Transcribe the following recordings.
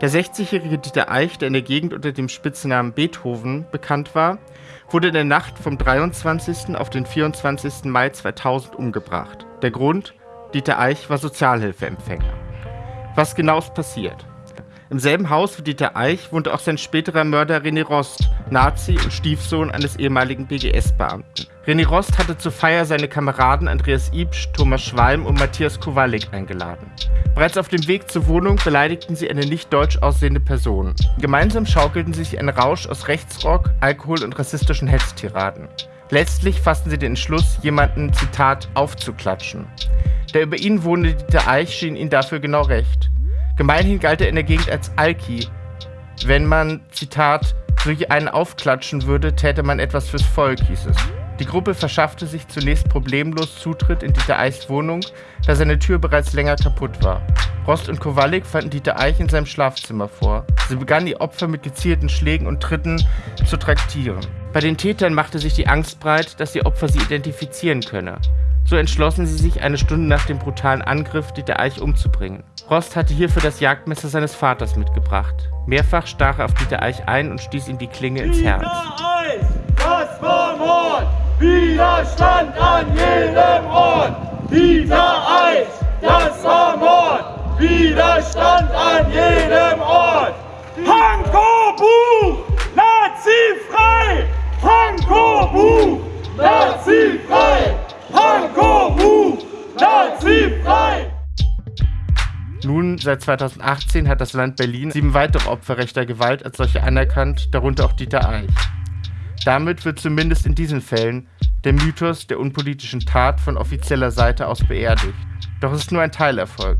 Der 60-jährige Dieter Eich, der in der Gegend unter dem Spitznamen Beethoven bekannt war, wurde in der Nacht vom 23. auf den 24. Mai 2000 umgebracht. Der Grund? Dieter Eich war Sozialhilfeempfänger. Was genau ist passiert? Im selben Haus wie Dieter Eich wohnte auch sein späterer Mörder René Rost, Nazi und Stiefsohn eines ehemaligen BGS-Beamten. René Rost hatte zur Feier seine Kameraden Andreas Ibsch, Thomas Schwalm und Matthias Kowalik eingeladen. Bereits auf dem Weg zur Wohnung beleidigten sie eine nicht deutsch aussehende Person. Gemeinsam schaukelten sie sich einen Rausch aus Rechtsrock, Alkohol und rassistischen Hetztiraden. Letztlich fassten sie den Entschluss, jemanden, Zitat, aufzuklatschen. Der über ihn wohnende Dieter Eich schien ihnen dafür genau recht. Gemeinhin galt er in der Gegend als Alki. Wenn man, Zitat, durch einen aufklatschen würde, täte man etwas fürs Volk, hieß es. Die Gruppe verschaffte sich zunächst problemlos Zutritt in Dieter Eichs Wohnung, da seine Tür bereits länger kaputt war. Rost und Kowalik fanden Dieter Eich in seinem Schlafzimmer vor. Sie begannen die Opfer mit gezielten Schlägen und Tritten zu traktieren. Bei den Tätern machte sich die Angst breit, dass die Opfer sie identifizieren könne. So entschlossen sie sich, eine Stunde nach dem brutalen Angriff Dieter Eich umzubringen. Rost hatte hierfür das Jagdmesser seines Vaters mitgebracht. Mehrfach stach er auf Dieter Eich ein und stieß ihm die Klinge ins Herz. Dieter Eich, das war Mord! Widerstand an jedem Ort! Dieter Eich, das war Mord! Widerstand an jedem Ort! Nun, seit 2018 hat das Land Berlin sieben weitere Opfer rechter Gewalt als solche anerkannt, darunter auch Dieter Eich. Damit wird zumindest in diesen Fällen der Mythos der unpolitischen Tat von offizieller Seite aus beerdigt. Doch es ist nur ein Teilerfolg.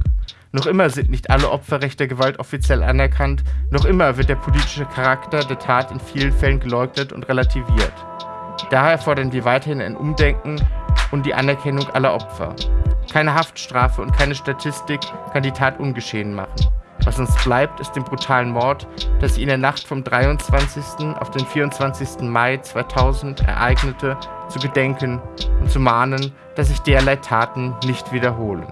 Noch immer sind nicht alle Opfer rechter Gewalt offiziell anerkannt, noch immer wird der politische Charakter der Tat in vielen Fällen geleugnet und relativiert. Daher fordern wir weiterhin ein Umdenken und die Anerkennung aller Opfer. Keine Haftstrafe und keine Statistik kann die Tat ungeschehen machen. Was uns bleibt, ist dem brutalen Mord, das sich in der Nacht vom 23. auf den 24. Mai 2000 ereignete, zu gedenken und zu mahnen, dass sich derlei Taten nicht wiederholen.